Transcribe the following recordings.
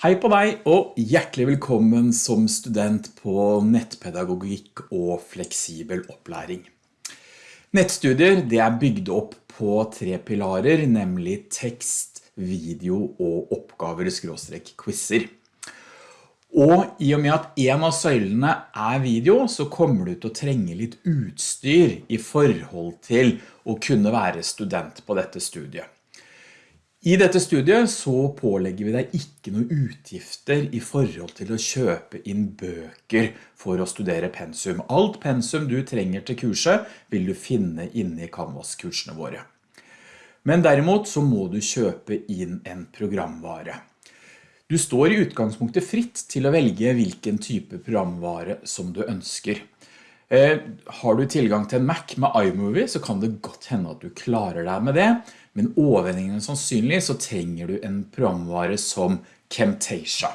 Hei på deg og hjertelig velkommen som student på nettpedagogikk og fleksibel opplæring. Nettstudier det er bygd opp på tre pilarer, nemlig tekst, video og oppgaver skråstrek quizzer. Og i og med at en av søylene er video, så kommer du til å trenge litt utstyr i forhold til å kunne være student på dette studiet. I dette studiet så pålegger vi deg ikke noen utgifter i forhold til å kjøpe inn bøker for å studere pensum. Alt pensum du trenger til kurset vil du finne inne i Canvas-kursene våre. Men derimot så må du kjøpe inn en programvare. Du står i utgangspunktet fritt til å velge hvilken type programvare som du ønsker. Eh, har du tilgang til en Mac med iMovie så kan det godt hende at du klarer deg med det, men overvendingen sannsynlig så trenger du en programvare som Camtasia.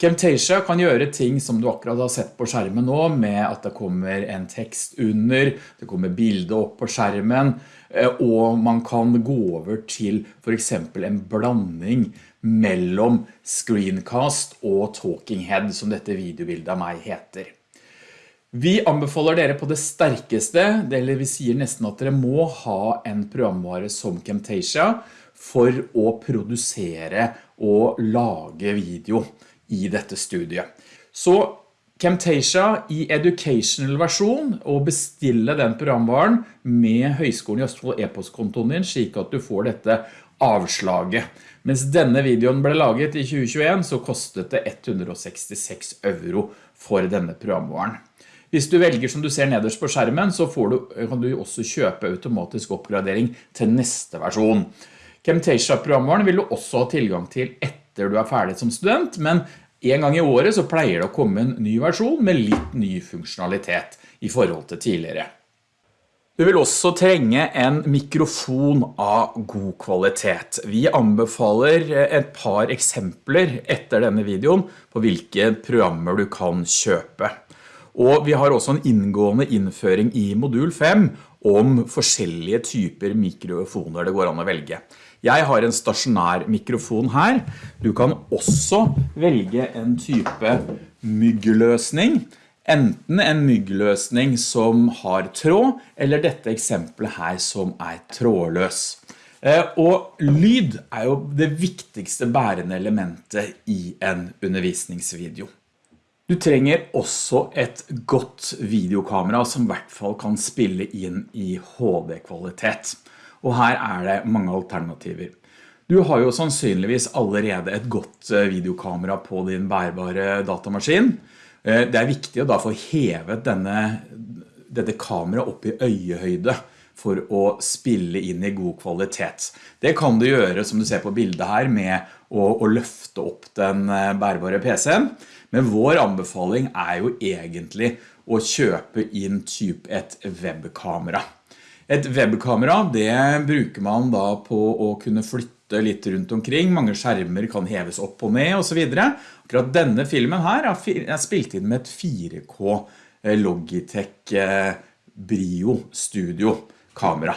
Camtasia kan gjøre ting som du akkurat har sett på skjermen nå, med at det kommer en tekst under, det kommer bilder opp på skjermen, eh, og man kan gå over til for eksempel en blanding mellom screencast og talking head, som dette videobildet av meg heter. Vi anbefaler dere på det sterkeste, eller vi sier nesten at dere må ha en programvare som Camtasia for å produsere og lage video i dette studiet. Så Camtasia i educational versjon og bestille den programvaren med Høgskolen i Østfold e-postkontoen din slik at du får dette avslaget. Mens denne videoen ble laget i 2021 så kostet det 166 euro for denne programvaren. Hvis du velger som du ser nederst på skjermen, så du, kan du også kjøpe automatisk oppgradering til neste versjon. Camtasia-programvaren vil du også ha tilgang til etter du er ferdig som student, men en gang i året så pleier det å komme en ny versjon med litt ny funksjonalitet i forhold til tidligere. Du vil også trenge en mikrofon av god kvalitet. Vi anbefaler et par eksempler etter denne videoen på hvilke programmer du kan kjøpe. Og vi har også en inngående innføring i modul 5 om forskjellige typer mikrofoner det går an å velge. Jeg har en stasjonær mikrofon her. Du kan også velge en type myggløsning. Enten en myggløsning som har tråd, eller dette eksempelet her som er trådløs. Eh, og lyd er jo det viktigste bærende elementet i en undervisningsvideo. Du trenger også et godt videokamera som i hvert fall kan spille inn i HD-kvalitet. Og her er det mange alternativer. Du har jo sannsynligvis allerede et godt eh, videokamera på din bærbare datamaskin. Eh, det er viktig å da få hevet denne, dette kameraet opp i øyehøyde for å spille inn i god kvalitet. Det kan du gjøre som du ser på bildet her med å, å løfte opp den eh, bærbare PC-en. Men vår anbefaling er jo egentlig å kjøpe inn typ et webkamera. Et webkamera det bruker man da på å kunne flytte litt rundt omkring. Mange skjermer kan heves opp og ned og så videre. Akkurat denne filmen her er spilt inn med et 4K eh, Logitech eh, Brio Studio kamera.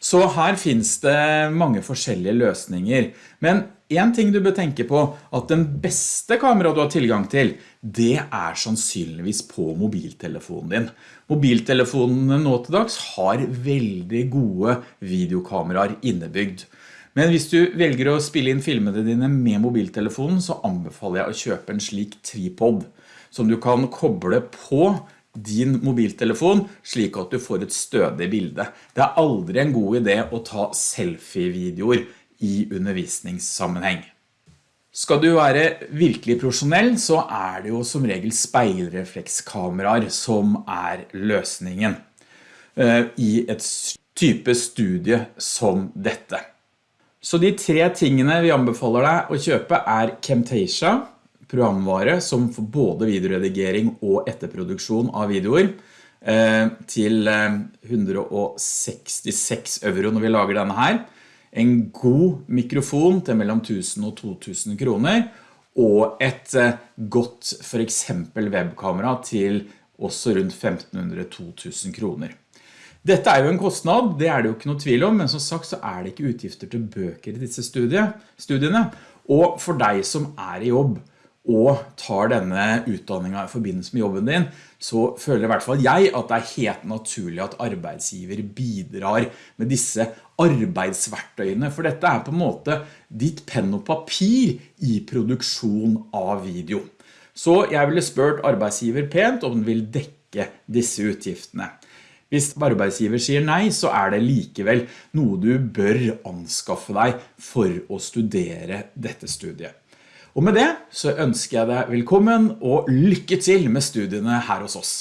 Så her finns det mange forskjellige løsninger. Men en ting du bør tenke på, at den beste kamera du har tilgang til, det er sannsynligvis på mobiltelefonen din. Mobiltelefonene nå til dags har veldig gode videokameraer innebygd. Men hvis du velger å spille inn filmene dine med mobiltelefonen, så anbefaler jeg å kjøpe en slik tripod, som du kan koble på din mobiltelefon slik at du får et stødig bilde. Det er aldri en god idé å ta selfie-videoer i undervisningssammenheng. Skal du være virkelig profesjonell så er det jo som regel speilreflekskameraer som er løsningen eh, i et type studie som dette. Så de tre tingene vi anbefaler deg å kjøpe er Camtasia, programvare som får både videoredigering og etterproduksjon av videoer, eh, til 166 eh, euro når vi lager denne her en god mikrofon til mellom 1000 og 2000 kroner, og et eh, godt for eksempel webkamera til også rundt 1500-2000 kroner. Dette er jo en kostnad, det er det jo ikke noe tvil om, men som sagt så er det ikke utgifter til bøker i disse studiene. Og for deg som er i jobb og tar denne utdanningen i forbindelse med jobben din, så føler i hvert fall jeg at det er helt naturlig at arbeidsgiver bidrar med disse arbeidsverktøyene, for dette er på en måte ditt penn og papir i produksjon av video. Så jeg ville spørt arbeidsgiver pent om den vil dekke disse utgiftene. Hvis arbeidsgiver sier nei, så er det likevel noe du bør anskaffe deg for å studere dette studiet. Og med det så ønsker jeg deg velkommen og lykke til med studiene her hos oss.